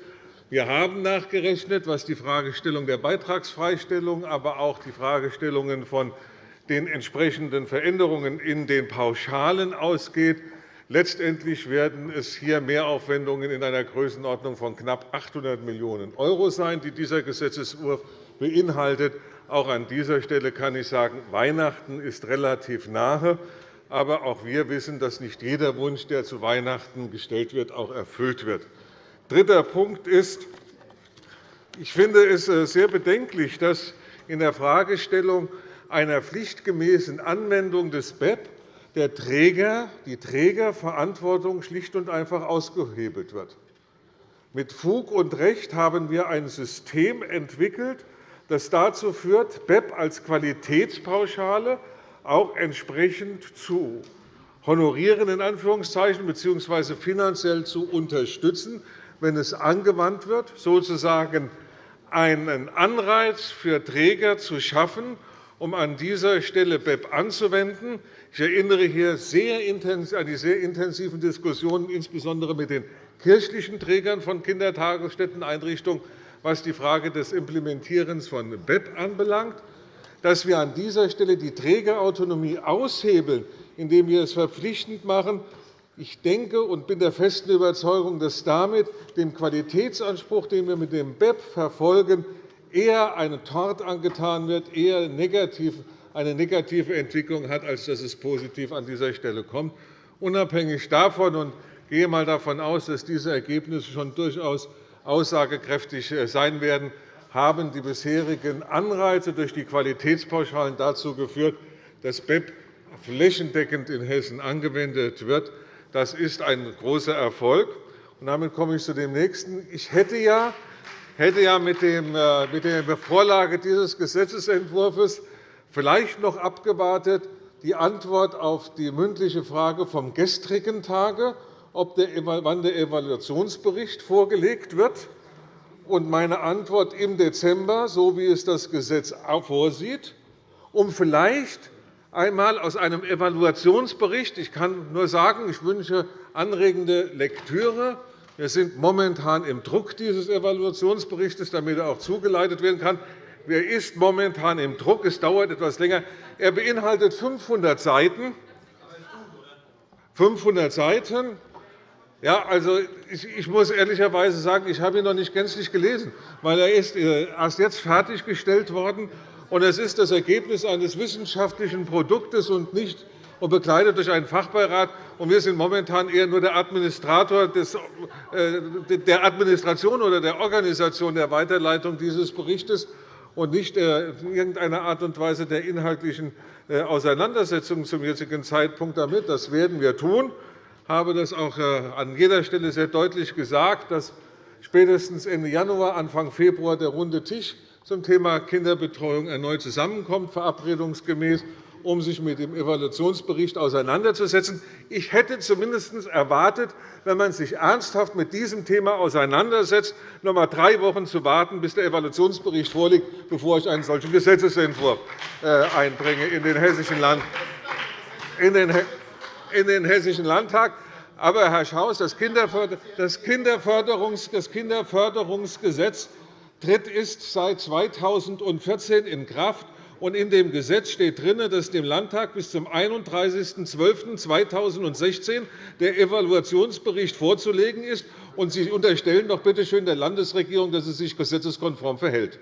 wir haben nachgerechnet, was die Fragestellung der Beitragsfreistellung, aber auch die Fragestellungen von den entsprechenden Veränderungen in den Pauschalen ausgeht. Letztendlich werden es hier Mehraufwendungen in einer Größenordnung von knapp 800 Millionen € sein, die dieser Gesetzentwurf beinhaltet. Auch an dieser Stelle kann ich sagen, Weihnachten ist relativ nahe. Aber auch wir wissen, dass nicht jeder Wunsch, der zu Weihnachten gestellt wird, auch erfüllt wird. Dritter Punkt ist, ich finde es äh, sehr bedenklich, dass in der Fragestellung einer pflichtgemäßen Anwendung des BEP der Träger, die Trägerverantwortung schlicht und einfach ausgehebelt wird. Mit Fug und Recht haben wir ein System entwickelt, das dazu führt, BEP als Qualitätspauschale auch entsprechend zu honorieren in Anführungszeichen, bzw. finanziell zu unterstützen, wenn es angewandt wird, sozusagen einen Anreiz für Träger zu schaffen, um an dieser Stelle BEP anzuwenden. Ich erinnere hier an die sehr intensiven Diskussionen, insbesondere mit den kirchlichen Trägern von Kindertagesstätteneinrichtungen, was die Frage des Implementierens von BEP anbelangt, dass wir an dieser Stelle die Trägerautonomie aushebeln, indem wir es verpflichtend machen. Ich denke und bin der festen Überzeugung, dass damit dem Qualitätsanspruch, den wir mit dem BEP verfolgen, eher ein Tort angetan wird, eher eine negative Entwicklung hat, als dass es positiv an dieser Stelle kommt. Unabhängig davon und gehe einmal davon aus, dass diese Ergebnisse schon durchaus aussagekräftig äh, sein werden, haben die bisherigen Anreize durch die Qualitätspauschalen dazu geführt, dass BEP flächendeckend in Hessen angewendet wird. Das ist ein großer Erfolg. damit komme ich zu dem nächsten. Ich hätte ja, hätte ja äh, mit der Vorlage dieses Gesetzentwurfs vielleicht noch abgewartet die Antwort auf die mündliche Frage vom gestrigen Tage ob der, wann der Evaluationsbericht vorgelegt wird. Und meine Antwort im Dezember, so wie es das Gesetz vorsieht, um vielleicht einmal aus einem Evaluationsbericht – ich kann nur sagen, ich wünsche anregende Lektüre. Wir sind momentan im Druck dieses Evaluationsberichts, damit er auch zugeleitet werden kann. Er ist momentan im Druck. Es dauert etwas länger. Er beinhaltet 500 Seiten. 500 Seiten. Ja, also ich muss ehrlicherweise sagen, ich habe ihn noch nicht gänzlich gelesen, weil er ist äh, erst jetzt fertiggestellt worden und es ist das Ergebnis eines wissenschaftlichen Produktes und nicht und begleitet durch einen Fachbeirat. wir sind momentan eher nur der Administrator äh, der Administration oder der Organisation der Weiterleitung dieses Berichts und nicht in irgendeiner Art und Weise der inhaltlichen äh, Auseinandersetzung zum jetzigen Zeitpunkt damit. Das werden wir tun habe das auch äh, an jeder Stelle sehr deutlich gesagt, dass spätestens Ende Januar, Anfang Februar der runde Tisch zum Thema Kinderbetreuung erneut zusammenkommt, verabredungsgemäß, um sich mit dem Evaluationsbericht auseinanderzusetzen. Ich hätte zumindest erwartet, wenn man sich ernsthaft mit diesem Thema auseinandersetzt, noch einmal drei Wochen zu warten, bis der Evaluationsbericht vorliegt, bevor ich einen solchen Gesetzentwurf äh, einbringe in den hessischen Land in Landtag. Aber, Herr Schaus, das Kinderförderungsgesetz tritt ist seit 2014 in Kraft. In dem Gesetz steht drin, dass dem Landtag bis zum 31.12.2016 der Evaluationsbericht vorzulegen ist. Und Sie unterstellen doch bitte schön der Landesregierung, dass sie sich gesetzeskonform verhält.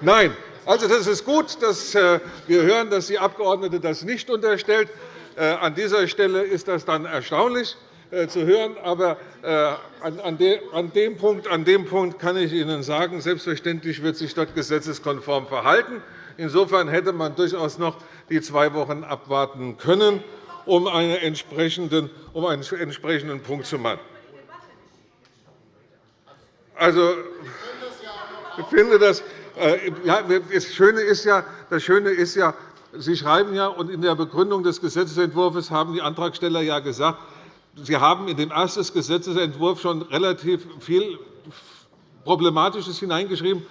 Nein, also, das ist gut, dass äh, wir hören, dass die Abgeordnete das nicht unterstellt. Äh, an dieser Stelle ist das dann erstaunlich äh, zu hören. Aber an dem Punkt kann ich Ihnen sagen, selbstverständlich wird sich dort gesetzeskonform verhalten. Insofern hätte man durchaus noch die zwei Wochen abwarten können. um einen entsprechenden, um einen entsprechenden Punkt zu machen. Also, ich finde, das, äh, ja, das, Schöne ist ja, das Schöne ist ja, Sie schreiben ja, und in der Begründung des Gesetzentwurfs haben die Antragsteller ja gesagt, Sie haben in den ersten Gesetzentwurf schon relativ viel Problematisches hineingeschrieben.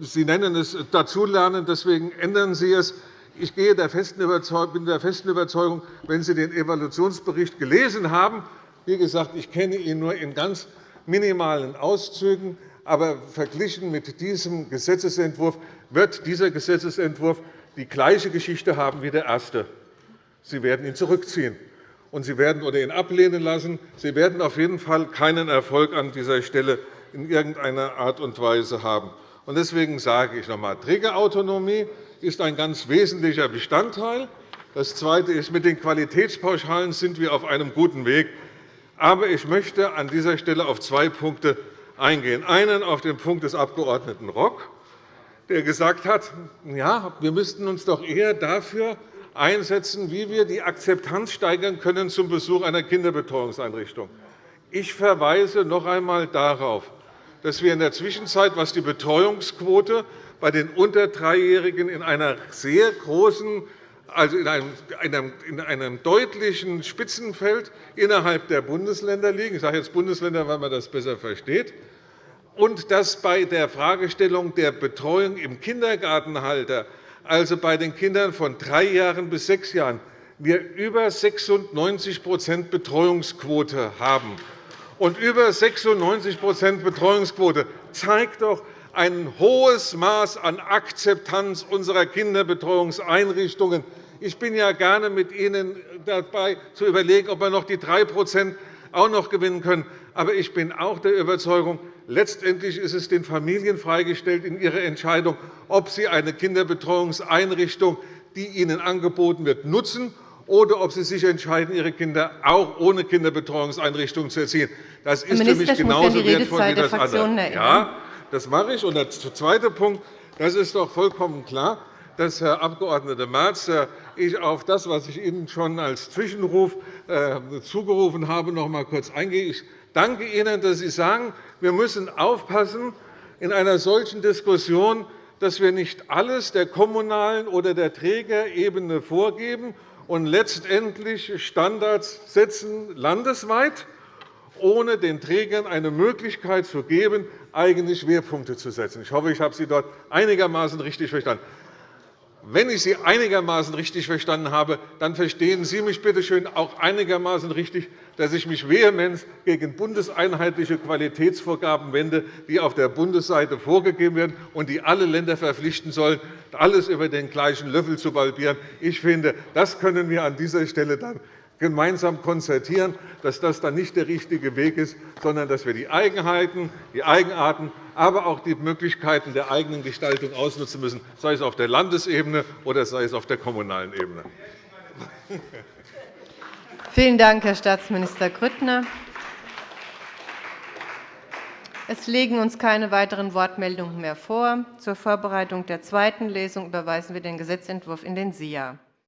Sie nennen es Dazulernen, deswegen ändern Sie es. Ich bin der festen Überzeugung, wenn Sie den Evaluationsbericht gelesen haben, wie gesagt, ich kenne ihn nur in ganz minimalen Auszügen, aber verglichen mit diesem Gesetzentwurf wird dieser Gesetzentwurf die gleiche Geschichte haben wie der erste. Sie werden ihn zurückziehen und Sie werden oder ihn ablehnen lassen. Sie werden auf jeden Fall keinen Erfolg an dieser Stelle in irgendeiner Art und Weise haben. Deswegen sage ich noch einmal, Trägerautonomie ist ein ganz wesentlicher Bestandteil. Das Zweite ist, mit den Qualitätspauschalen sind wir auf einem guten Weg. Aber ich möchte an dieser Stelle auf zwei Punkte eingehen. Einen auf den Punkt des Abg. Rock, der gesagt hat, ja, wir müssten uns doch eher dafür einsetzen, wie wir die Akzeptanz steigern können zum Besuch einer Kinderbetreuungseinrichtung. Ich verweise noch einmal darauf, dass wir in der Zwischenzeit, was die Betreuungsquote bei den unter Dreijährigen in einer sehr großen also in einem, in einem deutlichen Spitzenfeld innerhalb der Bundesländer liegen. Ich sage jetzt Bundesländer, weil man das besser versteht. Und dass bei der Fragestellung der Betreuung im Kindergartenhalter also bei den Kindern von drei Jahren bis sechs Jahren, wir über 96% Betreuungsquote haben. Und über 96% Betreuungsquote zeigt doch ein hohes Maß an Akzeptanz unserer Kinderbetreuungseinrichtungen. Ich bin ja gerne mit Ihnen dabei, zu überlegen, ob wir noch die 3% auch noch gewinnen können. Aber ich bin auch der Überzeugung, letztendlich ist es den Familien freigestellt in ihrer Entscheidung, ob sie eine Kinderbetreuungseinrichtung, die ihnen angeboten wird, nutzen oder ob sie sich entscheiden, ihre Kinder auch ohne Kinderbetreuungseinrichtung zu erziehen. Das ist für mich genauso wertvoll wie das andere. Ja, das mache ich. Und der zweite Punkt. Das ist doch vollkommen klar, dass Herr Abg. Merz äh, ich auf das, was ich Ihnen schon als Zwischenruf äh, zugerufen habe, noch einmal kurz eingehe. Ich danke Ihnen, dass Sie sagen, wir müssen aufpassen in einer solchen Diskussion, dass wir nicht alles der kommunalen oder der Trägerebene vorgeben und letztendlich Standards setzen landesweit, ohne den Trägern eine Möglichkeit zu geben, eigene Schwerpunkte zu setzen. Ich hoffe, ich habe Sie dort einigermaßen richtig verstanden. Wenn ich Sie einigermaßen richtig verstanden habe, dann verstehen Sie mich bitte schön auch einigermaßen richtig, dass ich mich vehement gegen bundeseinheitliche Qualitätsvorgaben wende, die auf der Bundesseite vorgegeben werden und die alle Länder verpflichten sollen, alles über den gleichen Löffel zu balbieren. Ich finde, das können wir an dieser Stelle dann gemeinsam konzertieren, dass das dann nicht der richtige Weg ist, sondern dass wir die Eigenheiten, die Eigenarten, aber auch die Möglichkeiten der eigenen Gestaltung ausnutzen müssen, sei es auf der Landesebene oder sei es auf der kommunalen Ebene. *laughs* Vielen Dank, Herr Staatsminister Grüttner. Es liegen uns keine weiteren Wortmeldungen mehr vor. Zur Vorbereitung der zweiten Lesung überweisen wir den Gesetzentwurf in den SIA.